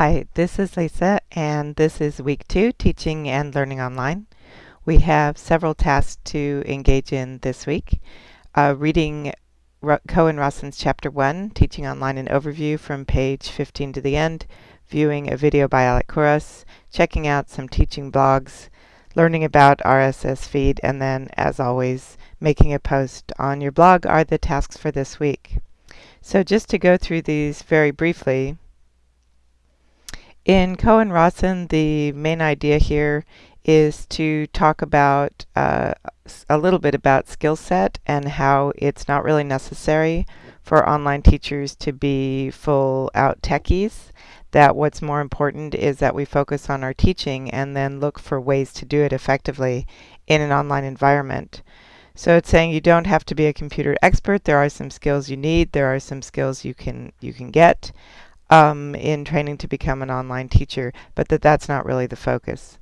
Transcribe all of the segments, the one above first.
Hi, this is Lisa and this is week two, teaching and learning online. We have several tasks to engage in this week. Uh, reading Ko and Rossen's chapter one, teaching online an overview from page 15 to the end, viewing a video by Alec Couros, checking out some teaching blogs, learning about RSS feed, and then as always, making a post on your blog are the tasks for this week. So just to go through these very briefly, in Ko and Rossen, the main idea here is to talk about uh, a little bit about skill set and how it's not really necessary for online teachers to be full out techies. That what's more important is that we focus on our teaching and then look for ways to do it effectively in an online environment. So it's saying you don't have to be a computer expert. There are some skills you need. There are some skills you can you can get um, in training to become an online teacher, but that that's not really the focus.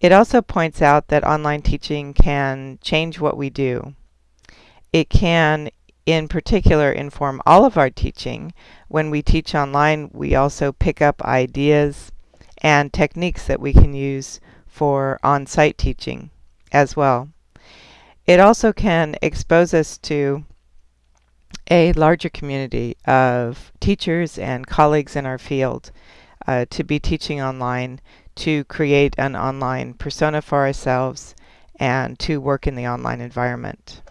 It also points out that online teaching can change what we do. It can, in particular, inform all of our teaching. When we teach online, we also pick up ideas and techniques that we can use for on-site teaching as well. It also can expose us to a larger community of teachers and colleagues in our field uh, to be teaching online, to create an online persona for ourselves, and to work in the online environment.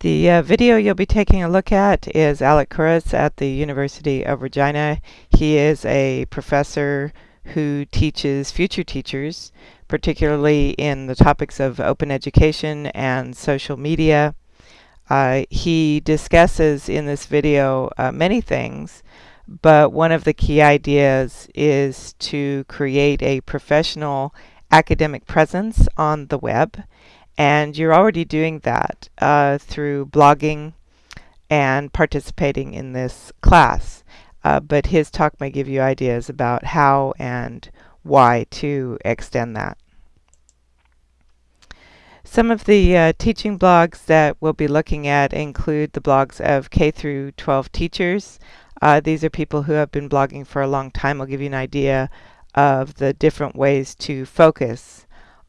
The uh, video you'll be taking a look at is Alec Couros at the University of Regina. He is a professor who teaches future teachers particularly in the topics of open education and social media. Uh, he discusses in this video uh, many things, but one of the key ideas is to create a professional academic presence on the web. And you're already doing that uh, through blogging and participating in this class. Uh, but his talk may give you ideas about how and why to extend that. Some of the uh, teaching blogs that we'll be looking at include the blogs of K through 12 teachers. Uh, these are people who have been blogging for a long time. I'll give you an idea of the different ways to focus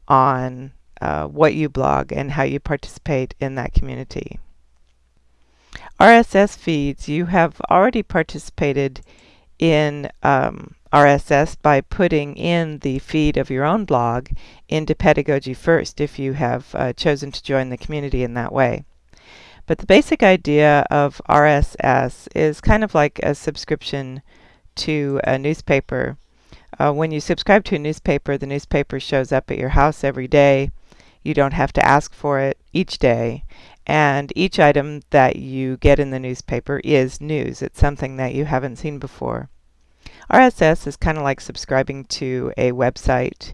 on uh, what you blog and how you participate in that community. RSS feeds, you have already participated in um, RSS by putting in the feed of your own blog into Pedagogy First if you have uh, chosen to join the community in that way. But the basic idea of RSS is kind of like a subscription to a newspaper. Uh, when you subscribe to a newspaper, the newspaper shows up at your house every day. You don't have to ask for it each day. And each item that you get in the newspaper is news. It's something that you haven't seen before. RSS is kind of like subscribing to a website.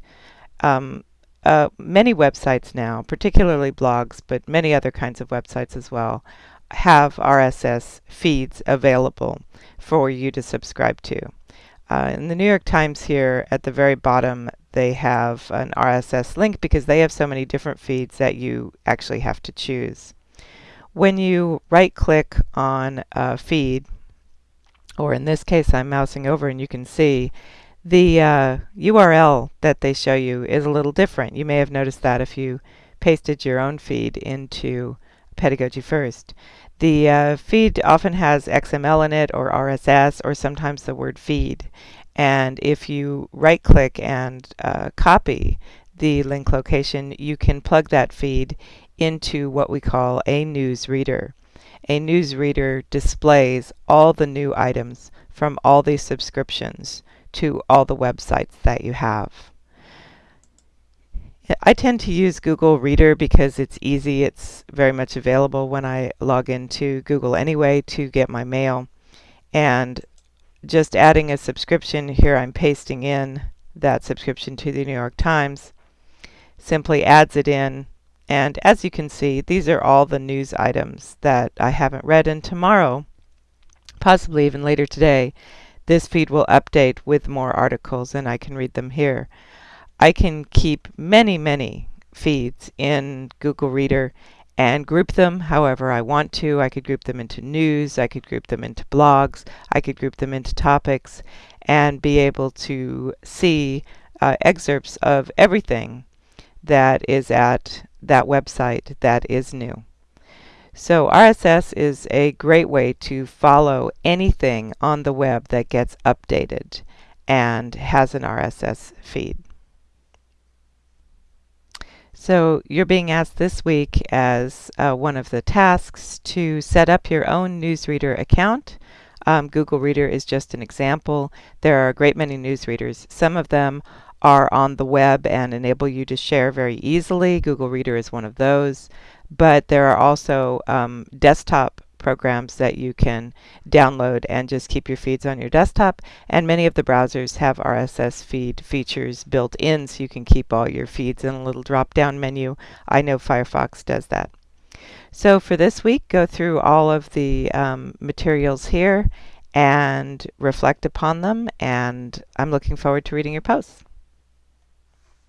Um, uh, many websites now, particularly blogs, but many other kinds of websites as well, have RSS feeds available for you to subscribe to. Uh, in the New York Times here at the very bottom, they have an RSS link because they have so many different feeds that you actually have to choose. When you right click on a feed, or in this case I'm mousing over and you can see the uh, URL that they show you is a little different. You may have noticed that if you pasted your own feed into Pedagogy First. The uh, feed often has XML in it or RSS or sometimes the word feed. And if you right click and uh, copy the link location, you can plug that feed into what we call a news reader a newsreader displays all the new items from all these subscriptions to all the websites that you have. I tend to use Google Reader because it's easy. It's very much available when I log into Google anyway to get my mail. And just adding a subscription here, I'm pasting in that subscription to the New York Times, simply adds it in and as you can see, these are all the news items that I haven't read. And tomorrow, possibly even later today, this feed will update with more articles and I can read them here. I can keep many, many feeds in Google Reader and group them however I want to. I could group them into news, I could group them into blogs, I could group them into topics, and be able to see uh, excerpts of everything that is at that website that is new. So RSS is a great way to follow anything on the web that gets updated and has an RSS feed. So you're being asked this week as uh, one of the tasks to set up your own newsreader account. Um, Google Reader is just an example. There are a great many newsreaders. Some of them are on the web and enable you to share very easily. Google Reader is one of those. But there are also um, desktop programs that you can download and just keep your feeds on your desktop. And many of the browsers have RSS feed features built in so you can keep all your feeds in a little drop down menu. I know Firefox does that. So for this week, go through all of the um, materials here and reflect upon them. And I'm looking forward to reading your posts.